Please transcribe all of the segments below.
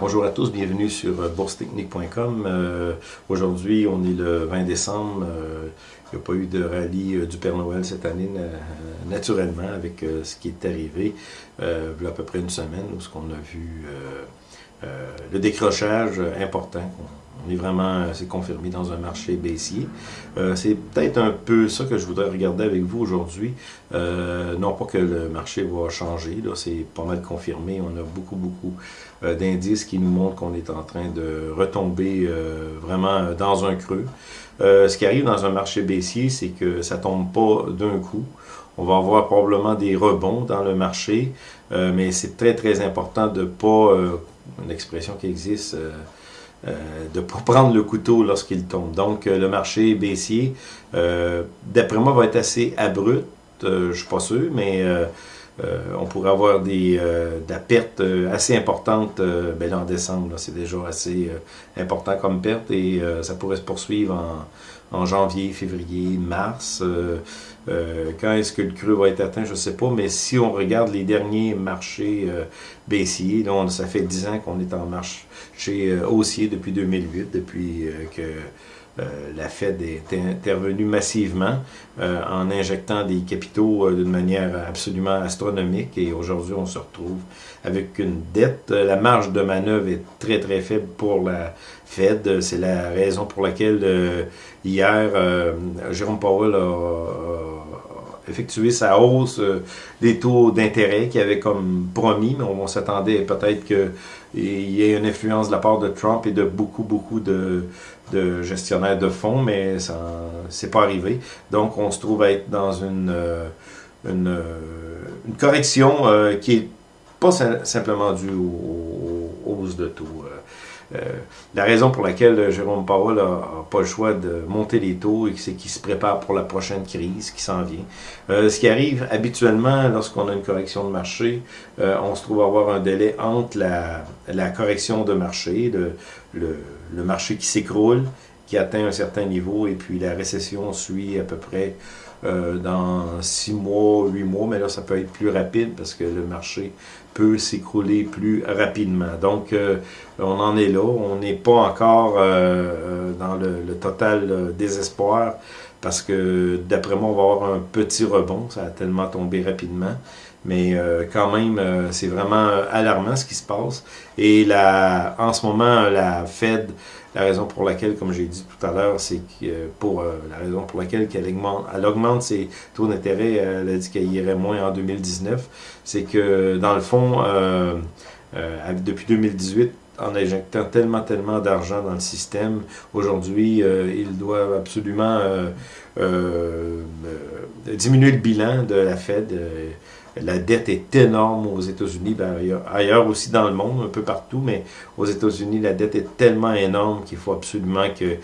Bonjour à tous, bienvenue sur euh, boursetechnique.com. Euh, aujourd'hui, on est le 20 décembre. Euh, il n'y a pas eu de rallye du Père Noël cette année, naturellement, avec ce qui est arrivé. il y a à peu près une semaine, où on a vu le décrochage important on est vraiment, c'est confirmé dans un marché baissier. c'est peut-être un peu ça que je voudrais regarder avec vous aujourd'hui. non pas que le marché va changer, là, c'est pas mal confirmé. On a beaucoup, beaucoup euh, d'indices qui nous montrent qu'on est en train de retomber euh, vraiment dans un creux. Euh, ce qui arrive dans un marché baissier, c'est que ça tombe pas d'un coup. On va avoir probablement des rebonds dans le marché, mais c'est très très important de pas, une expression qui existe, de ne pas prendre le couteau lorsqu'il tombe. Donc le marché baissier, d'après moi, va être assez abrupt, je suis pas sûr, mais euh, on pourrait avoir des, euh, de la perte euh, assez importante ben en décembre. C'est déjà assez important comme perte et ça pourrait se poursuivre en, en janvier, février, mars. quand est-ce que le creux va être atteint, je ne sais pas, mais si on regarde les derniers marchés baissiers, là, ça fait 10 ans qu'on est en marché haussier depuis 2008, depuis que euh, la Fed est intervenue massivement euh, en injectant des capitaux euh, d'une manière absolument astronomique et aujourd'hui on se retrouve avec une dette. La marge de manœuvre est très très faible pour la Fed. C'est la raison pour laquelle hier Jérôme Powell a effectué sa hausse des taux d'intérêt qu'il avait comme promis, mais on, s'attendait peut-être qu'il y ait une influence de la part de Trump et de beaucoup, beaucoup de, de gestionnaire de fonds, mais ça c'est pas arrivé. Donc, on se trouve à être dans une, euh, une, euh, une correction euh, qui est pas simplement due aux, hausses de taux. La raison pour laquelle Jérôme Powell n'a pas le choix de monter les taux, c'est qu'il se prépare pour la prochaine crise qui s'en vient. ce qui arrive habituellement lorsqu'on a une correction de marché, on se trouve avoir un délai entre la, correction de marché, le, marché qui s'écroule, qui atteint un certain niveau, et puis la récession suit à peu près euh, dans six mois, huit mois, mais là, ça peut être plus rapide parce que le marché peut s'écrouler plus rapidement. Donc, euh, on en est là. On n'est pas encore euh, dans le, le total désespoir parce que, d'après moi, on va avoir un petit rebond. Ça a tellement tombé rapidement. Mais quand même, c'est vraiment alarmant ce qui se passe. Et la, en ce moment, la Fed la raison pour laquelle, comme j'ai dit tout à l'heure, c'est que pour euh, la raison pour laquelle elle augmente, elle augmente ses taux d'intérêt, elle a dit qu'elle irait moins en 2019, c'est que dans le fond, euh, euh, depuis 2018, en injectant tellement, tellement d'argent dans le système, aujourd'hui, ils doivent absolument diminuer le bilan de la Fed. La dette est énorme aux États-Unis, ben, ailleurs, aussi dans le monde, un peu partout, mais aux États-Unis, la dette est tellement énorme qu'il faut absolument que,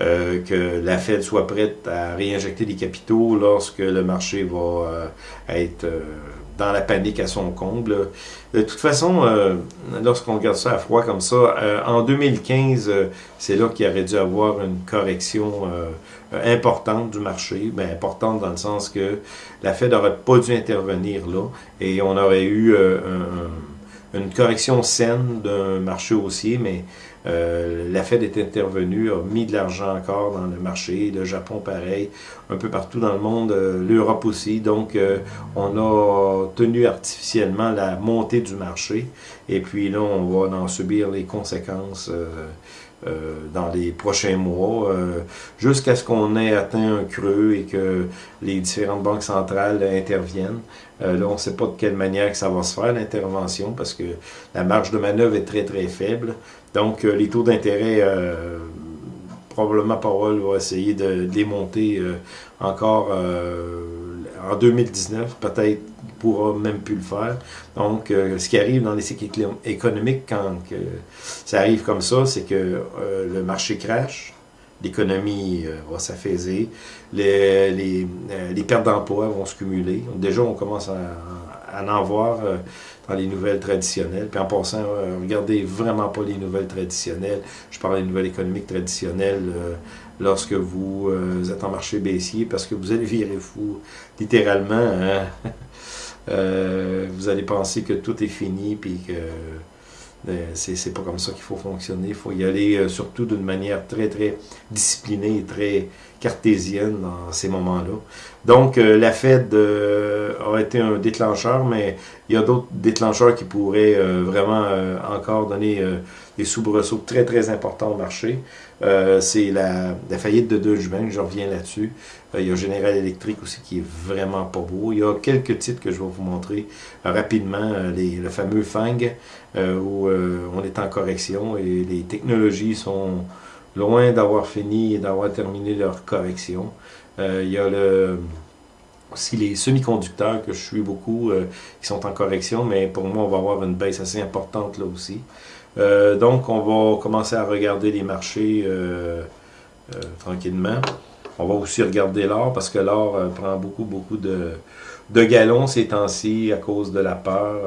euh, que la Fed soit prête à réinjecter des capitaux lorsque le marché va euh, être euh, dans la panique à son comble. De toute façon, lorsqu'on regarde ça à froid comme ça, en 2015, c'est là qu'il aurait dû avoir une correction euh, importante du marché, mais importante dans le sens que la Fed n'aurait pas dû intervenir là et on aurait eu euh, une correction saine d'un marché haussier, mais euh, la Fed est intervenue, a mis de l'argent encore dans le marché, le Japon pareil, un peu partout dans le monde, l'Europe aussi. Donc, on a tenu artificiellement la montée du marché et puis là, on va en subir les conséquences euh, dans les prochains mois, euh, jusqu'à ce qu'on ait atteint un creux et que les différentes banques centrales interviennent. Euh, là, on ne sait pas de quelle manière que ça va se faire, l'intervention, parce que la marge de manœuvre est très, très faible. Donc, les taux d'intérêt, probablement Powell va essayer de, les monter encore en 2019, peut-être pourra même plus le faire. Donc, euh, ce qui arrive dans les cycles économiques quand ça arrive comme ça, c'est que euh, le marché crash, l'économie euh, va s'affaiser, les, pertes d'emploi vont se cumuler. Déjà, on commence à, en voir dans les nouvelles traditionnelles. Puis en passant, regardez vraiment pas les nouvelles traditionnelles. Je parle des nouvelles économiques traditionnelles lorsque vous êtes en marché baissier parce que vous allez virer fou, littéralement. Hein? Euh, vous allez penser que tout est fini, puis que c'est pas comme ça qu'il faut fonctionner. Il faut y aller surtout d'une manière très, très disciplinée et très cartésienne dans ces moments-là. Donc, la Fed a été un déclencheur, mais il y a d'autres déclencheurs qui pourraient vraiment encore donner des soubresauts très, très importants au marché. Euh, c'est la, faillite de Deutsche Bank, je reviens là-dessus. Euh, il y a General Electric aussi qui est vraiment pas beau. Il y a quelques titres que je vais vous montrer euh, rapidement. Le fameux FANG, où on est en correction et les technologies sont loin d'avoir fini et d'avoir terminé leur correction. il y a le aussi les semi-conducteurs que je suis beaucoup, qui sont en correction, mais pour moi, on va avoir une baisse assez importante là aussi. Euh, donc, on va commencer à regarder les marchés euh, euh, tranquillement. On va aussi regarder l'or parce que l'or prend beaucoup, beaucoup de, de galons ces temps-ci à cause de la peur.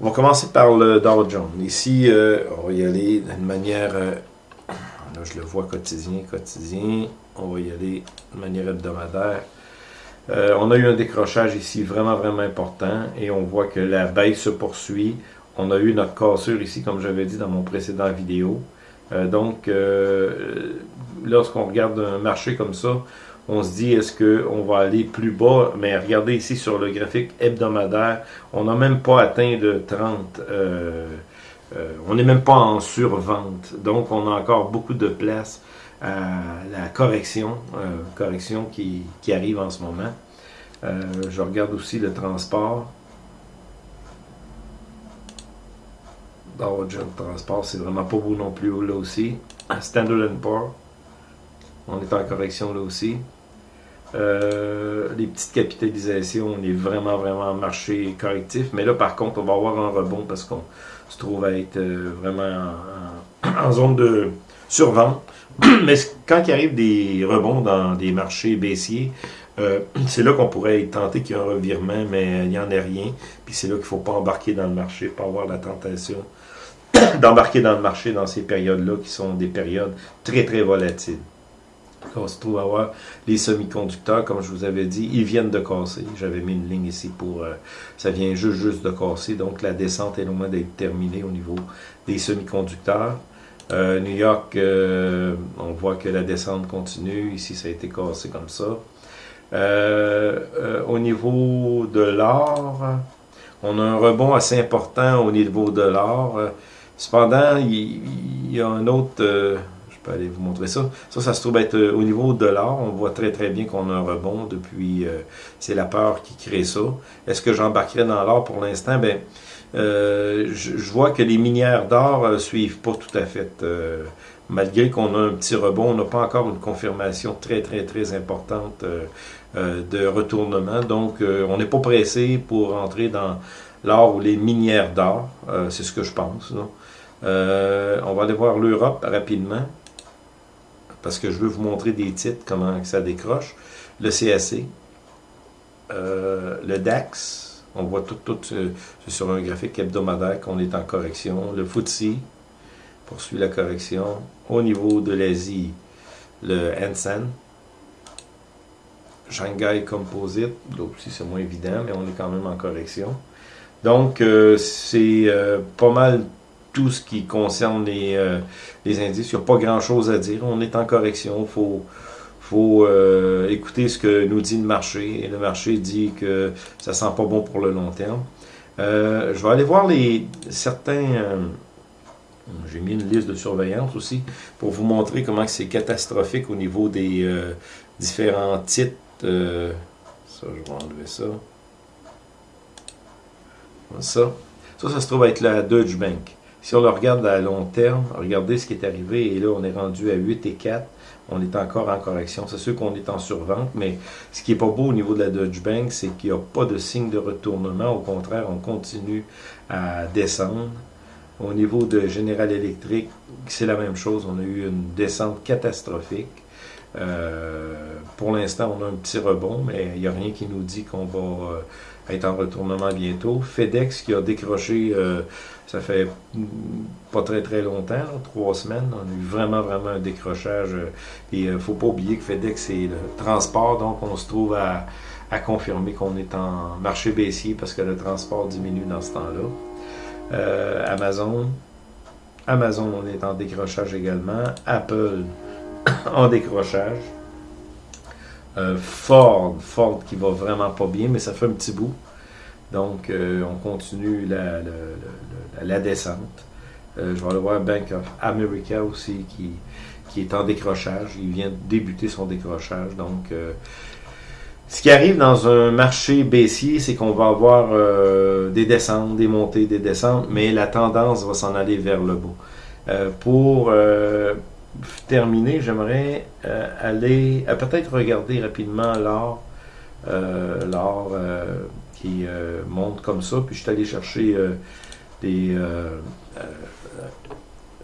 on va commencer par le Dow Jones. Ici, on va y aller d'une manière... je le vois quotidien, quotidien. On va y aller de manière hebdomadaire. on a eu un décrochage ici vraiment, vraiment important et on voit que la baisse se poursuit on a eu notre cassure ici, comme j'avais dit dans mon précédent vidéo. Euh, donc, euh, lorsqu'on regarde un marché comme ça, on se dit est-ce qu'on va aller plus bas, mais regardez ici sur le graphique hebdomadaire, on n'a même pas atteint de 30, euh, on n'est même pas en survente, donc on a encore beaucoup de place à la correction, correction qui, arrive en ce moment. je regarde aussi le transport, Dow Jones Transport, c'est vraiment pas beau non plus là aussi. Standard Poor's, on est en correction là aussi. Euh, les petites capitalisations, on est vraiment, vraiment en marché correctif. Mais là, par contre, on va avoir un rebond parce qu'on se trouve être euh, vraiment en, zone de survente. Mais quand il arrive des rebonds dans des marchés baissiers, euh, c'est là qu'on pourrait être tenté qu'il y ait un revirement, mais il n'y en a rien. Puis c'est là qu'il ne faut pas embarquer dans le marché, pas avoir la tentation d'embarquer dans le marché dans ces périodes-là qui sont des périodes très très volatiles. On se trouve à voir les semi-conducteurs, comme je vous avais dit, ils viennent de casser. J'avais mis une ligne ici pour... Euh, ça vient juste, juste de casser, donc la descente est loin d'être terminée au niveau des semi-conducteurs. Euh, New York, euh, on voit que la descente continue. Ici, ça a été cassé comme ça. au niveau de l'or, on a un rebond assez important au niveau de l'or. Cependant, il, y a un autre, euh, peux aller vous montrer ça. Ça, ça se trouve être euh, au niveau de l'or. On voit très très bien qu'on a un rebond depuis, euh, c'est la peur qui crée ça. Est-ce que j'embarquerai dans l'or pour l'instant? Ben, je, vois que les minières d'or suivent pas tout à fait. malgré qu'on a un petit rebond, on n'a pas encore une confirmation très très très importante de retournement. Donc, on n'est pas pressé pour entrer dans l'or ou les minières d'or. c'est ce que je pense. Euh, on va aller voir l'Europe rapidement, parce que je veux vous montrer des titres, comment ça décroche. Le CAC, euh, le DAX, on voit tout, tout sur un graphique hebdomadaire qu'on est en correction. Le FTSE poursuit la correction. Au niveau de l'Asie, le Hansen, Shanghai Composite, là aussi c'est moins évident, mais on est quand même en correction. Donc, euh, c'est pas mal tout ce qui concerne les, euh, indices. Il n'y a pas grand-chose à dire. On est en correction. Il faut, faut euh, écouter ce que nous dit le marché. Et le marché dit que ça sent pas bon pour le long terme. Euh, je vais aller voir les certains... j'ai mis une liste de surveillance aussi pour vous montrer comment c'est catastrophique au niveau des différents titres. ça, je vais enlever ça. Ça. Ça, ça se trouve être la Deutsche Bank. Si on le regarde à long terme, regardez ce qui est arrivé, et là, on est rendu à 8 et 4. On est encore en correction. C'est sûr qu'on est en survente, mais ce qui n'est pas beau au niveau de la Dodge Bank, c'est qu'il n'y a pas de signe de retournement. Au contraire, on continue à descendre. Au niveau de General Electric, c'est la même chose. On a eu une descente catastrophique. Euh, pour l'instant, on a un petit rebond, mais il n'y a rien qui nous dit qu'on va euh, être en retournement bientôt. FedEx qui a décroché, euh, ça fait pas très très longtemps, trois semaines, on a eu vraiment vraiment un décrochage. et il ne faut pas oublier que FedEx c'est le transport, donc on se trouve à, à confirmer qu'on est en marché baissier parce que le transport diminue dans ce temps-là. Amazon, Amazon, on est en décrochage également. Apple, en décrochage. Ford, Ford qui va vraiment pas bien, mais ça fait un petit bout. Donc, on continue la, descente. je vais aller voir Bank of America aussi qui, qui est en décrochage. Il vient débuter son décrochage. Donc, euh, ce qui arrive dans un marché baissier, c'est qu'on va avoir euh, des descentes, des montées, des descentes, mais la tendance va s'en aller vers le bas. Euh, pour terminer, j'aimerais aller peut-être regarder rapidement l'or, l'or qui monte comme ça, puis je suis allé chercher des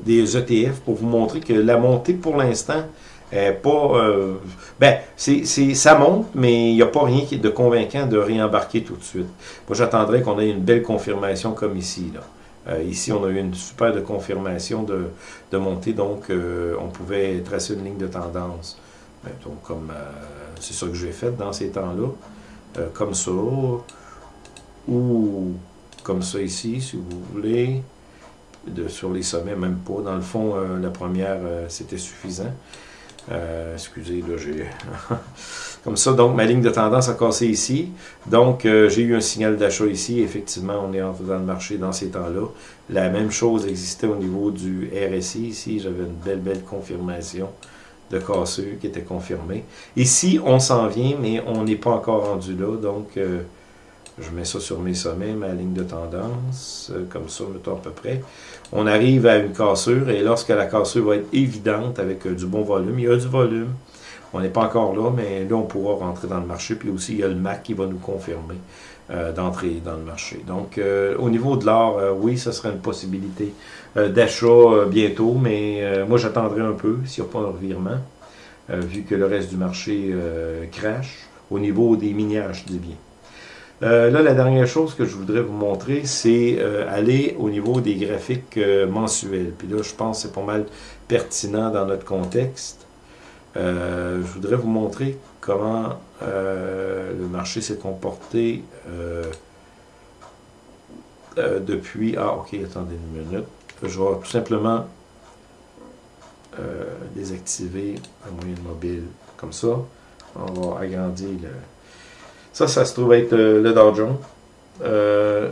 des ETF pour vous montrer que la montée pour l'instant est pas. Euh, ben, c'est, ça monte, mais il n'y a pas rien de convaincant de réembarquer tout de suite. Moi, j'attendrais qu'on ait une belle confirmation comme ici. Là. Euh, ici, on a eu une super confirmation de, montée, donc euh, on pouvait tracer une ligne de tendance. Ben, donc, comme c'est ça que j'ai fait dans ces temps-là. comme ça. Ou comme ça ici, si vous voulez sur les sommets, même pas. Dans le fond, euh, la première, euh, c'était suffisant. Euh, excusez, là, j'ai... Comme ça, donc, ma ligne de tendance a cassé ici. Donc, j'ai eu un signal d'achat ici. Effectivement, on est entré dans le marché dans ces temps-là. La même chose existait au niveau du RSI. Ici, j'avais une belle, belle confirmation de cassure qui était confirmée. Ici, on s'en vient, mais on n'est pas encore rendu là. Donc, je mets ça sur mes sommets, ma ligne de tendance, euh, comme ça, mettons à peu près. On arrive à une cassure, et lorsque la cassure va être évidente avec euh, du bon volume, il y a du volume. On n'est pas encore là, mais là, on pourra rentrer dans le marché. Puis aussi, il y a le MAC qui va nous confirmer euh, d'entrer dans le marché. Donc, au niveau de l'or, oui, ce serait une possibilité d'achat bientôt, mais moi, j'attendrai un peu s'il n'y a pas un revirement, vu que le reste du marché crache au niveau des minières, je dis bien. Euh, là, la dernière chose que je voudrais vous montrer, c'est euh, aller au niveau des graphiques euh, mensuels. Puis là, je pense que c'est pas mal pertinent dans notre contexte. je voudrais vous montrer comment le marché s'est comporté depuis... Ah, ok, attendez une minute. Je vais tout simplement désactiver la moyenne mobile comme ça. On va agrandir le ça, ça se trouve être euh, le Dow Jones. Euh,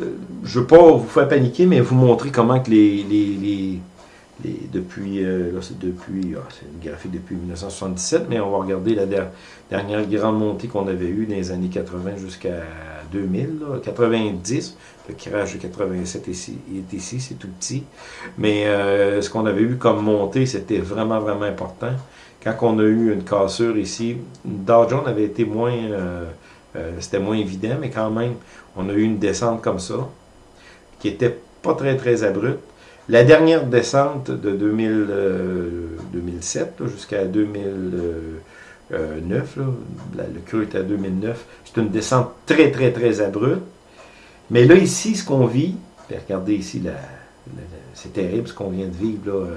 euh, je ne veux pas vous faire paniquer, mais vous montrer comment que les, les, les, depuis, là c'est depuis, ah, c'est une graphique depuis 1977, mais on va regarder la dernière grande montée qu'on avait eue dans les années 80 jusqu'à 2000, 90, le crash de 87 ici, est ici, c'est tout petit, mais ce qu'on avait eu comme montée, c'était vraiment, vraiment important quand on a eu une cassure ici, Dow Jones avait été moins, euh, euh, c'était moins évident, mais quand même, on a eu une descente comme ça, qui était pas très très abrupte. La dernière descente de 2000, 2007 jusqu'à 2009, le creux était à 2009, c'est une descente très très très abrupte. Mais là ici, ce qu'on vit, regardez ici, c'est terrible ce qu'on vient de vivre euh,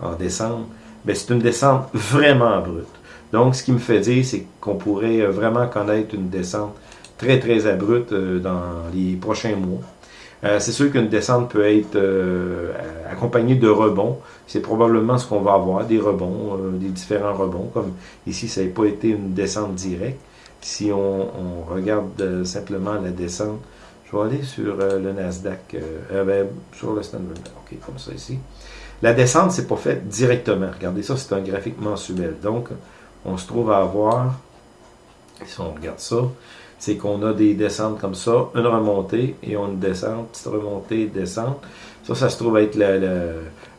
en décembre ben, c'est une descente vraiment abrupte. Donc, ce qui me fait dire, c'est qu'on pourrait euh, vraiment connaître une descente très, très abrupte euh, dans les prochains mois. Euh, c'est sûr qu'une descente peut être accompagnée de rebonds. C'est probablement ce qu'on va avoir, des rebonds, des différents rebonds. Comme ici, ça n'a pas été une descente directe. Si on, regarde simplement la descente, je vais aller sur le Nasdaq, ben, sur le Standard. OK, comme ça ici. La descente, c'est pas fait directement. Regardez ça, c'est un graphique mensuel. Donc, on se trouve à avoir, si on regarde ça, c'est qu'on a des descentes comme ça, une remontée et on descente, petite remontée, descente. Ça, ça se trouve être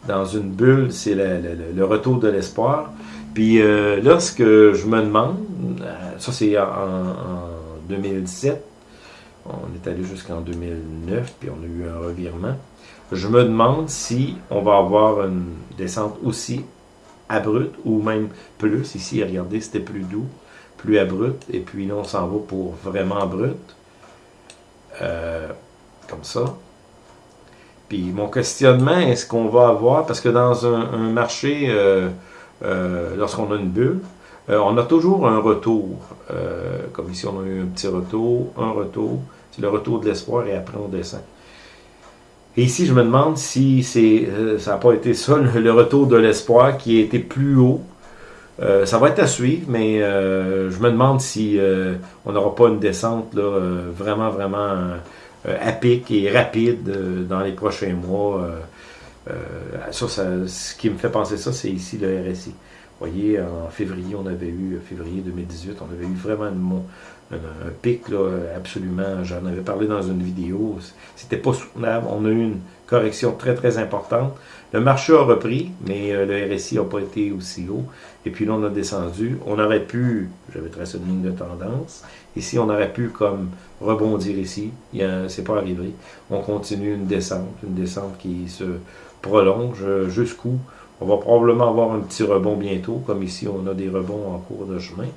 dans une bulle, c'est le, retour de l'espoir. Puis euh, là, ce que je me demande, euh, ça c'est en, 2017, on est allé jusqu'en 2009, puis on a eu un revirement. Je me demande si on va avoir une descente aussi abrupte ou même plus. Ici, regardez, c'était plus doux, plus abrupt. Et puis là, on s'en va pour vraiment abrupt. Euh, comme ça. Puis mon questionnement, est-ce qu'on va avoir, parce que dans un, marché, euh, euh, lorsqu'on a une bulle, on a toujours un retour. comme ici, on a eu un petit retour, un retour. C'est le retour de l'espoir et après on descend. Et ici, je me demande si c'est, ça n'a pas été ça, le, retour de l'espoir qui a été plus haut. ça va être à suivre, mais je me demande si on n'aura pas une descente là, vraiment, vraiment à pic et rapide dans les prochains mois. ça, ce qui me fait penser ça, c'est ici le RSI. Voyez, en février, on avait eu, février 2018, on avait eu vraiment un, pic, là, absolument. J'en avais parlé dans une vidéo. C'était pas soutenable. On a eu une correction très, très importante. Le marché a repris, mais euh, le RSI n'a pas été aussi haut. Et puis là, on a descendu. On aurait pu, j'avais tracé une ligne de tendance. Ici, on aurait pu comme rebondir ici. C'est pas arrivé. On continue une descente, une descente qui se prolonge jusqu'où on va probablement avoir un petit rebond bientôt, comme ici on a des rebonds en cours de chemin.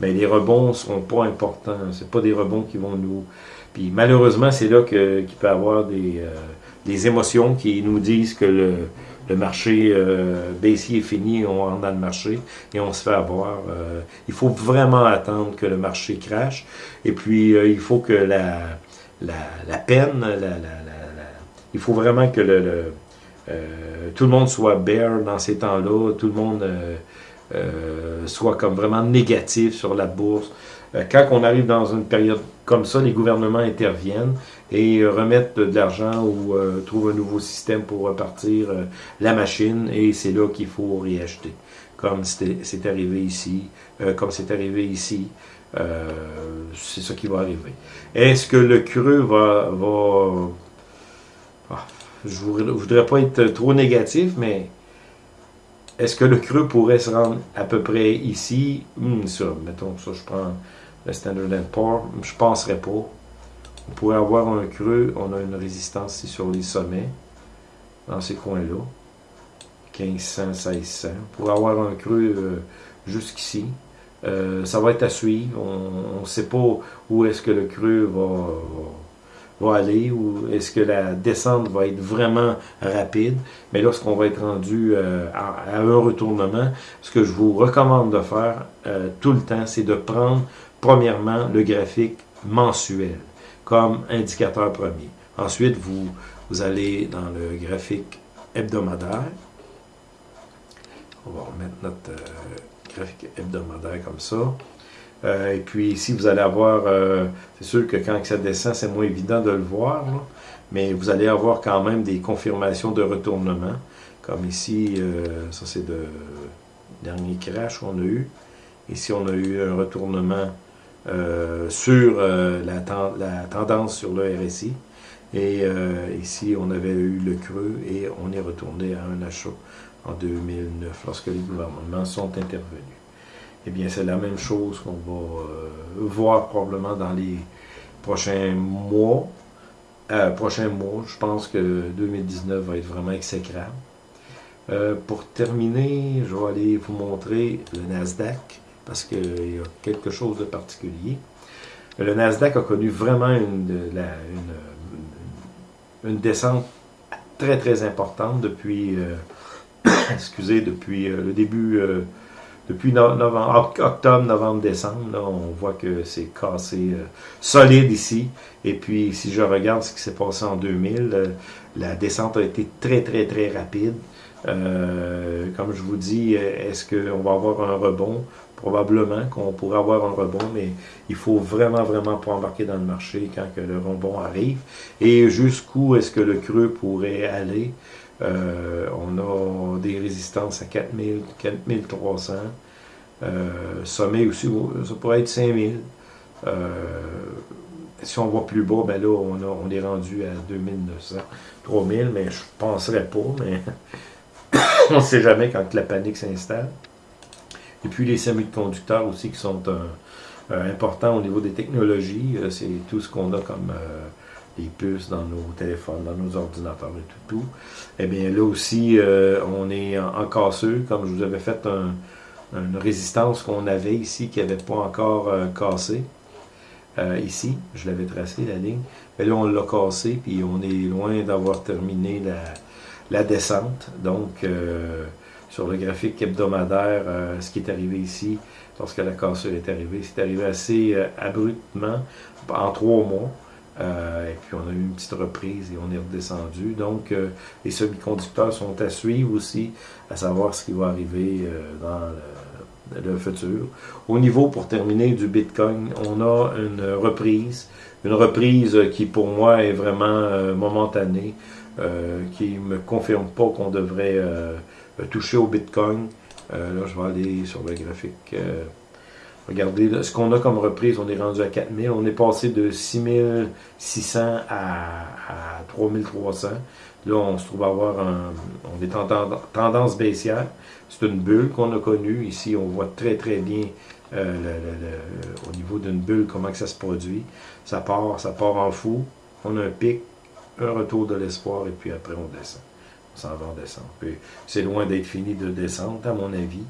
Mais les rebonds ne seront pas importants. Ce pas des rebonds qui vont nous... Puis malheureusement, c'est là qu'il peut y avoir des, euh, des, émotions qui nous disent que le, le marché euh, baissier est fini, on rentre dans le marché et on se fait avoir. Euh, il faut vraiment attendre que le marché crache. Et puis, il faut que la, la, la peine, la, la, il faut vraiment que le euh, tout le monde soit bear dans ces temps-là, tout le monde euh, euh, soit comme vraiment négatif sur la bourse. quand on arrive dans une période comme ça, les gouvernements interviennent et remettent de, l'argent ou trouvent un nouveau système pour repartir la machine et c'est là qu'il faut réacheter. Comme c'est arrivé ici, comme c'est arrivé ici. c'est ça qui va arriver. Est-ce que le creux va, va ah, je ne voudrais pas être trop négatif, mais est-ce que le creux pourrait se rendre à peu près ici? Hmm, ça, mettons, ça, je prends le Standard Poor's, je ne penserais pas. On pourrait avoir un creux, on a une résistance ici sur les sommets, dans ces coins-là. 1500, 1600. On pourrait avoir un creux euh, jusqu'ici. Euh, ça va être à suivre. On ne sait pas où est-ce que le creux va aller ou est-ce que la descente va être vraiment rapide. Mais lorsqu'on va être rendu euh, à, un retournement, ce que je vous recommande de faire euh, tout le temps, c'est de prendre premièrement le graphique mensuel comme indicateur premier. Ensuite, vous, allez dans le graphique hebdomadaire. On va remettre notre euh, graphique hebdomadaire comme ça. Euh, et puis ici, vous allez avoir, euh, c'est sûr que quand ça descend, c'est moins évident de le voir, mais vous allez avoir quand même des confirmations de retournement. Comme ici, euh, ça c'est le dernier crash qu'on a eu. Ici, on a eu un retournement sur la, tendance sur le RSI. Et ici, on avait eu le creux et on est retourné à un achat en 2009 lorsque les gouvernements sont intervenus eh bien, c'est la même chose qu'on va euh, voir probablement dans les prochains mois. Euh, prochains mois, je pense que 2019 va être vraiment exécrable. Euh, pour terminer, je vais aller vous montrer le Nasdaq, parce qu'il y a quelque chose de particulier. Le Nasdaq a connu vraiment une, une, descente très très importante depuis, excusez, depuis le début depuis novembre, octobre, novembre, décembre, là, on voit que c'est cassé euh, solide ici. Et puis, si je regarde ce qui s'est passé en 2000, euh, la descente a été très, très, très rapide. Euh, comme je vous dis, est-ce qu'on va avoir un rebond? Probablement qu'on pourrait avoir un rebond, mais il faut vraiment, vraiment pas embarquer dans le marché quand que le rebond arrive. Et jusqu'où est-ce que le creux pourrait aller? Euh, on a des résistances à 4000, 4300. Euh, sommet aussi, ça pourrait être 5000. Euh, si on va plus bas, ben là, on, est rendu à 2900, 3000, mais je ne penserais pas, mais on ne sait jamais quand la panique s'installe. Et puis les semi-conducteurs aussi qui sont importants au niveau des technologies, c'est tout ce qu'on a comme les puces dans nos téléphones, dans nos ordinateurs et tout, tout. Eh bien, là aussi, euh, on est en, casseux, comme je vous avais fait une résistance qu'on avait ici, qui n'avait pas encore euh, cassé. Euh, ici, je l'avais tracé, la ligne. Mais là, on l'a cassé, puis on est loin d'avoir terminé la, la, descente. Donc, sur le graphique hebdomadaire, ce qui est arrivé ici, lorsque la cassure est arrivée, c'est arrivé assez abruptement, en trois mois. Euh, et puis on a eu une petite reprise et on est redescendu. Donc les semi-conducteurs sont à suivre aussi, à savoir ce qui va arriver dans le, le, futur. Au niveau, pour terminer, du Bitcoin, on a une reprise. Une reprise qui pour moi est vraiment momentanée, qui ne me confirme pas qu'on devrait toucher au Bitcoin. là, je vais aller sur le graphique. Regardez, ce qu'on a comme reprise, on est rendu à 4000. On est passé de 6600 à, à 3300. Là, on se trouve à avoir un, on est en tendance baissière. C'est une bulle qu'on a connue. Ici, on voit très, très bien euh, au niveau d'une bulle comment que ça se produit. Ça part, ça part en fou. On a un pic, un retour de l'espoir, et puis après, on descend. On s'en va en descente. C'est loin d'être fini de descendre, à mon avis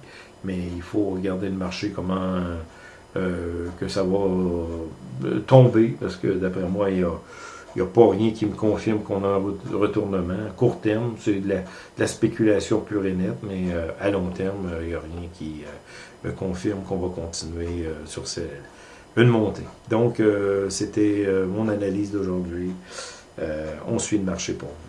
mais il faut regarder le marché, comment euh, que ça va euh, tomber, parce que d'après moi, il n'y a, pas rien qui me confirme qu'on a un retournement. À court terme, c'est de, la, spéculation pure et nette, mais euh, à long terme, il n'y a rien qui me confirme qu'on va continuer sur une montée. Donc, c'était mon analyse d'aujourd'hui. on suit le marché pour vous.